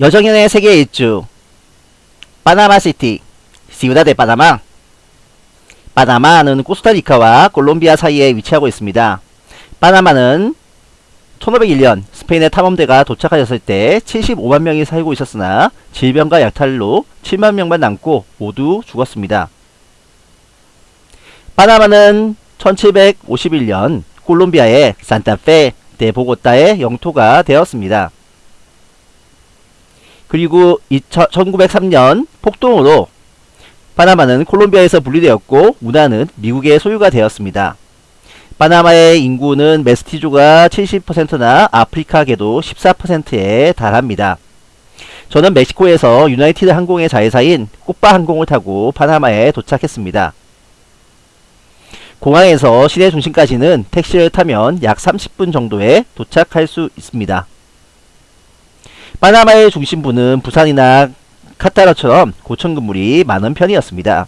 여정연의 세계 일주 파나마시티 시우다 데 파나마 파나마는 코스타리카와 콜롬비아 사이에 위치하고 있습니다. 파나마는 1501년 스페인의 탐험대가 도착하였을 때 75만 명이 살고 있었으나 질병과 약탈로 7만 명만 남고 모두 죽었습니다. 파나마는 1751년 콜롬비아의 산타페 데 보고타의 영토가 되었습니다. 그리고 1903년 폭동으로 파나마는 콜롬비아에서 분리되었고 운하는 미국의 소유가 되었습니다. 파나마의 인구는 메스티조가 70%나 아프리카계도 14%에 달합니다. 저는 멕시코에서 유나이티드 항공의 자회사인 꽃바 항공을 타고 파나마에 도착했습니다. 공항에서 시내 중심까지는 택시를 타면 약 30분 정도에 도착할 수 있습니다. 파나마의 중심부는 부산이나 카타르처럼 고층 건물이 많은 편이었습니다.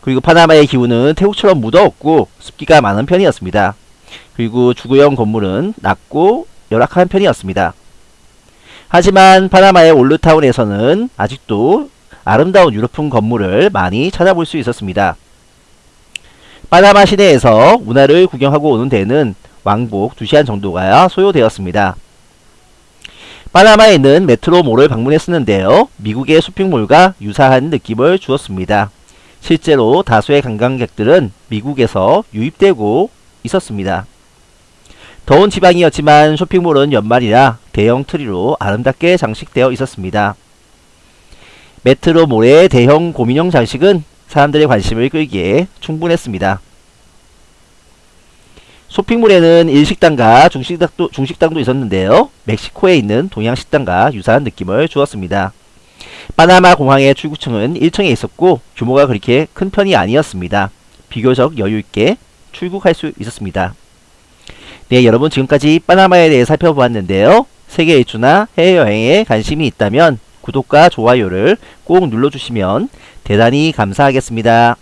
그리고 파나마의 기후는 태국처럼 무더웠고 습기가 많은 편이었습니다. 그리고 주거용 건물은 낮고 열악한 편이었습니다. 하지만 파나마의 올르타운에서는 아직도 아름다운 유럽풍 건물을 많이 찾아볼 수 있었습니다. 파나마 시내에서 운하를 구경하고 오는 데는 왕복 2시간 정도가 소요되었습니다. 파나마에 있는 메트로몰을 방문했었는데요. 미국의 쇼핑몰과 유사한 느낌을 주었습니다. 실제로 다수의 관광객들은 미국에서 유입되고 있었습니다. 더운 지방이었지만 쇼핑몰은 연말이라 대형 트리로 아름답게 장식되어 있었습니다. 메트로몰의 대형 고민형 장식은 사람들의 관심을 끌기에 충분했습니다. 쇼핑몰에는 일식당과 중식당도, 중식당도 있었는데요. 멕시코에 있는 동양식당과 유사한 느낌을 주었습니다. 파나마 공항의 출구층은 1층에 있었고 규모가 그렇게 큰 편이 아니었습니다. 비교적 여유있게 출국할 수 있었습니다. 네 여러분 지금까지 파나마에 대해 살펴보았는데요. 세계 일주나 해외여행에 관심이 있다면 구독과 좋아요를 꼭 눌러주시면 대단히 감사하겠습니다.